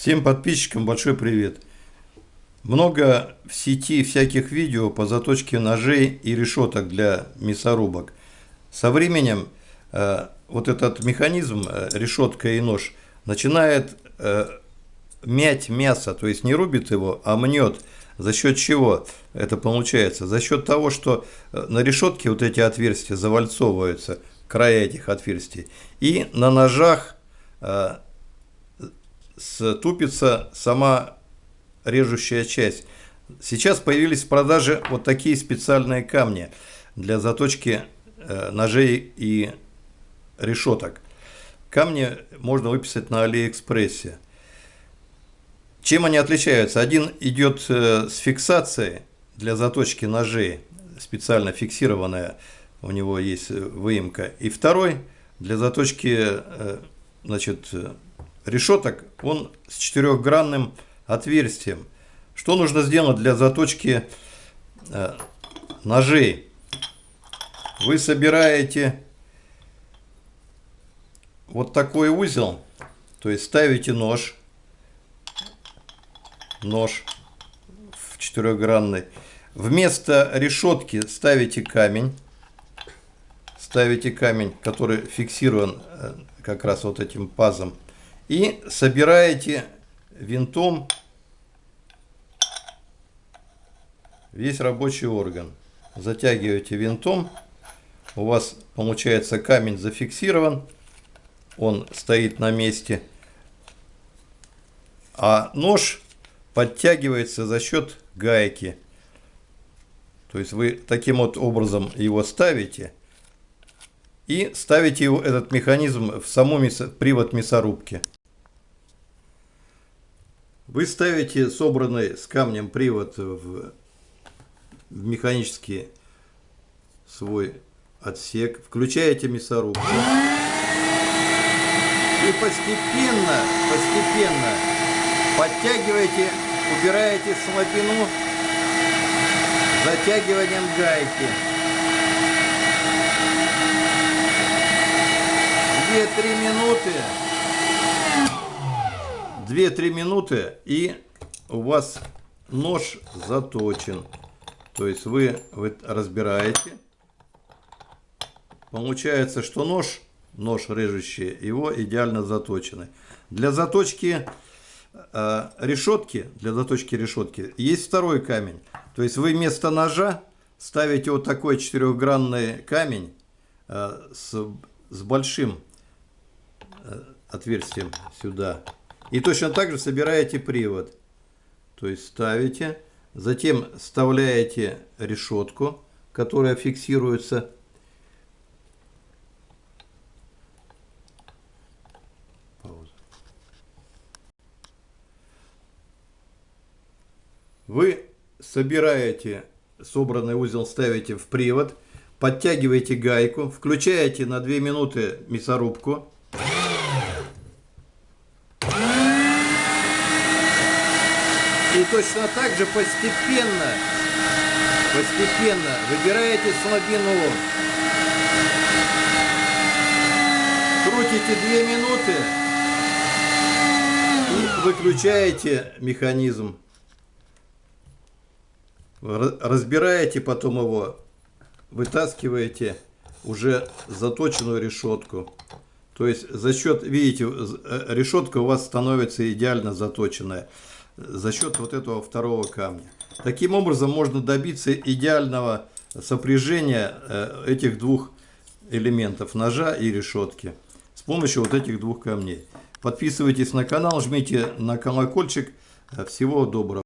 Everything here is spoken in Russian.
Всем подписчикам большой привет. Много в сети всяких видео по заточке ножей и решеток для мясорубок. Со временем э, вот этот механизм, э, решетка и нож, начинает э, мять мясо, то есть не рубит его, а мнет. За счет чего это получается? За счет того, что э, на решетке вот эти отверстия завальцовываются, края этих отверстий, и на ножах э, ступится сама режущая часть. Сейчас появились в продаже вот такие специальные камни для заточки э, ножей и решеток. Камни можно выписать на Алиэкспрессе. Чем они отличаются? Один идет э, с фиксацией для заточки ножей, специально фиксированная, у него есть выемка. И второй для заточки э, значит, решеток, он с четырехгранным отверстием. Что нужно сделать для заточки э, ножей? Вы собираете вот такой узел, то есть ставите нож, нож в четырехгранный. Вместо решетки ставите камень, ставите камень, который фиксирован э, как раз вот этим пазом и собираете винтом весь рабочий орган. Затягиваете винтом, у вас получается камень зафиксирован, он стоит на месте, а нож подтягивается за счет гайки. То есть вы таким вот образом его ставите и ставите его, этот механизм в саму мясо, привод мясорубки. Вы ставите собранный с камнем привод в, в механический свой отсек, включаете мясорубку и постепенно, постепенно подтягиваете, убираете слабину затягиванием гайки. 2-3 минуты 2-3 минуты и у вас нож заточен. То есть вы, вы разбираете. Получается, что нож, нож режущий, его идеально заточены. Для заточки э, решетки, для заточки решетки есть второй камень. То есть вы вместо ножа ставите вот такой четырехгранный камень э, с, с большим э, отверстием сюда. И точно так же собираете привод. То есть ставите, затем вставляете решетку, которая фиксируется. Пауза. Вы собираете собранный узел, ставите в привод, подтягиваете гайку, включаете на 2 минуты мясорубку. И точно так же постепенно, постепенно выбираете слабину. Крутите 2 минуты и выключаете механизм. Разбираете потом его, вытаскиваете уже заточенную решетку. То есть за счет, видите, э, решетка у вас становится идеально заточенная за счет вот этого второго камня. Таким образом можно добиться идеального сопряжения э, этих двух элементов ножа и решетки с помощью вот этих двух камней. Подписывайтесь на канал, жмите на колокольчик. Всего доброго.